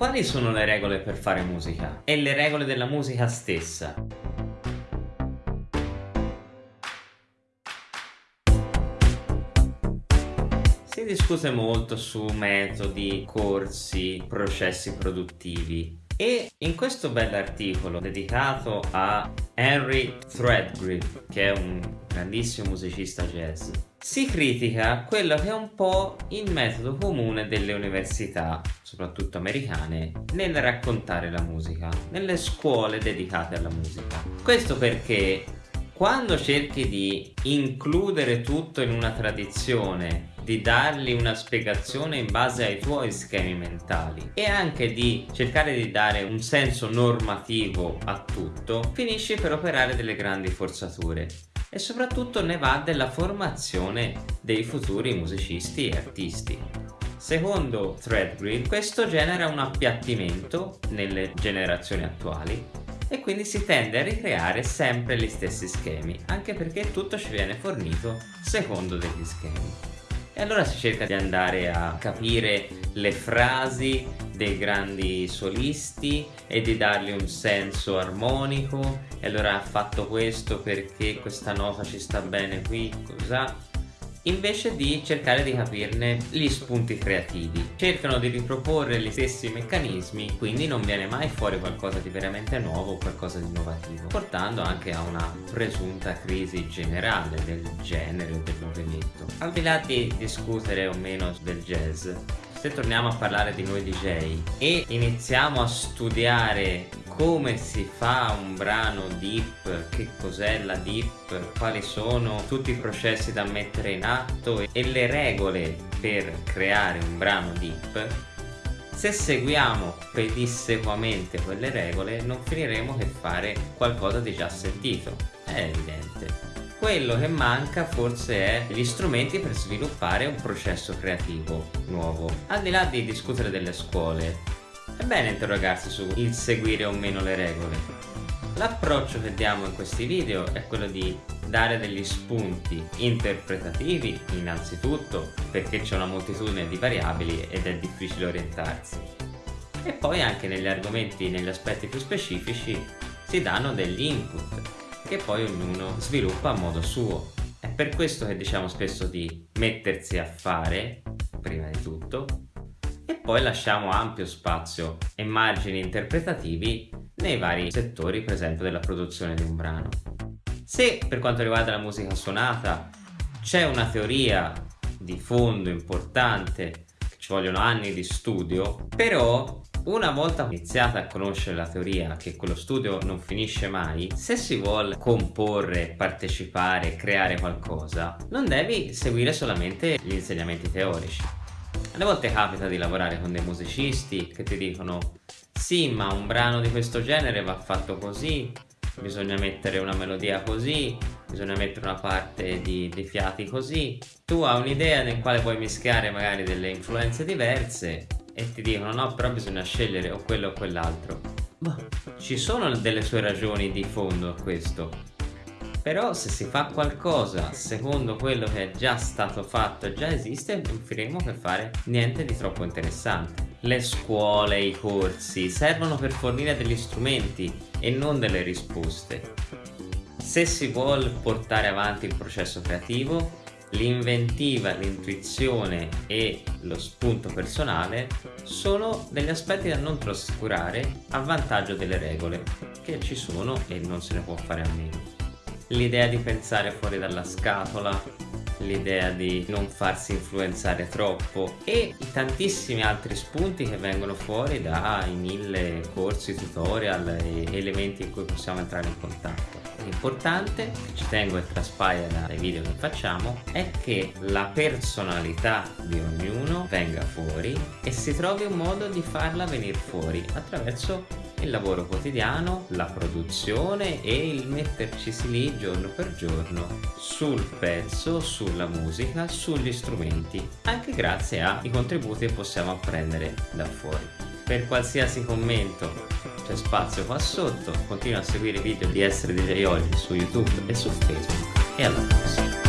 quali sono le regole per fare musica? E le regole della musica stessa? Si discute molto su metodi, corsi, processi produttivi e in questo bell'articolo dedicato a Henry Threadgrip, che è un grandissimo musicista jazz, si critica quello che è un po' il metodo comune delle università, soprattutto americane, nel raccontare la musica, nelle scuole dedicate alla musica. Questo perché quando cerchi di includere tutto in una tradizione di dargli una spiegazione in base ai tuoi schemi mentali e anche di cercare di dare un senso normativo a tutto, finisci per operare delle grandi forzature e soprattutto ne va della formazione dei futuri musicisti e artisti. Secondo Threadgrid questo genera un appiattimento nelle generazioni attuali e quindi si tende a ricreare sempre gli stessi schemi anche perché tutto ci viene fornito secondo degli schemi e allora si cerca di andare a capire le frasi dei grandi solisti e di dargli un senso armonico. E allora ha fatto questo perché questa nota ci sta bene qui, cosa invece di cercare di capirne gli spunti creativi. Cercano di riproporre gli stessi meccanismi, quindi non viene mai fuori qualcosa di veramente nuovo o qualcosa di innovativo, portando anche a una presunta crisi generale del genere o del movimento. Al di là di discutere o meno del jazz, se torniamo a parlare di noi DJ e iniziamo a studiare come si fa un brano deep, che cos'è la deep, quali sono tutti i processi da mettere in atto e le regole per creare un brano deep, se seguiamo pedissequamente quelle regole non finiremo che fare qualcosa di già sentito, è evidente quello che manca forse è gli strumenti per sviluppare un processo creativo nuovo. Al di là di discutere delle scuole, è bene interrogarsi su il seguire o meno le regole. L'approccio che diamo in questi video è quello di dare degli spunti interpretativi innanzitutto perché c'è una moltitudine di variabili ed è difficile orientarsi e poi anche negli argomenti, negli aspetti più specifici si danno degli input che poi ognuno sviluppa a modo suo. È per questo che diciamo spesso di mettersi a fare, prima di tutto, e poi lasciamo ampio spazio e margini interpretativi nei vari settori per esempio della produzione di un brano. Se per quanto riguarda la musica suonata c'è una teoria di fondo importante, ci vogliono anni di studio, però una volta iniziata a conoscere la teoria che quello studio non finisce mai, se si vuole comporre, partecipare, creare qualcosa, non devi seguire solamente gli insegnamenti teorici. Alle volte capita di lavorare con dei musicisti che ti dicono sì ma un brano di questo genere va fatto così, bisogna mettere una melodia così, bisogna mettere una parte di, di fiati così. Tu hai un'idea nel quale puoi mischiare magari delle influenze diverse e ti dicono no però bisogna scegliere o quello o quell'altro. Ci sono delle sue ragioni di fondo a questo. Però se si fa qualcosa secondo quello che è già stato fatto e già esiste non finiremo per fare niente di troppo interessante. Le scuole, i corsi servono per fornire degli strumenti e non delle risposte. Se si vuole portare avanti il processo creativo l'inventiva, l'intuizione e lo spunto personale sono degli aspetti da non trascurare a vantaggio delle regole che ci sono e non se ne può fare a meno. L'idea di pensare fuori dalla scatola, l'idea di non farsi influenzare troppo e i tantissimi altri spunti che vengono fuori dai mille corsi, tutorial e elementi in cui possiamo entrare in contatto. L'importante, che ci tengo e traspaia dai video che facciamo, è che la personalità di ognuno venga fuori e si trovi un modo di farla venire fuori attraverso il lavoro quotidiano, la produzione e il metterci lì giorno per giorno sul pezzo, sulla musica, sugli strumenti, anche grazie ai contributi che possiamo apprendere da fuori. Per qualsiasi commento c'è spazio qua sotto, continua a seguire i video di Essere DJ Oggi su YouTube e su Facebook e alla prossima!